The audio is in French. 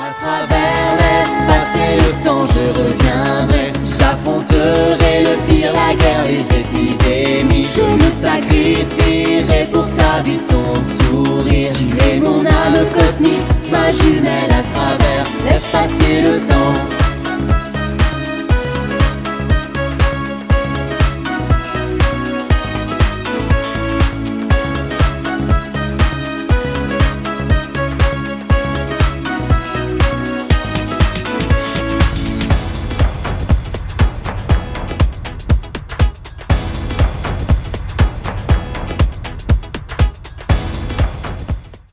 À travers, l'espace et le temps, je reviendrai. J'affronterai le pire, la guerre, les épidémies. Je me sacrifierai pour ta vie, ton sourire. Tu es mon âme cosmique, ma jumelle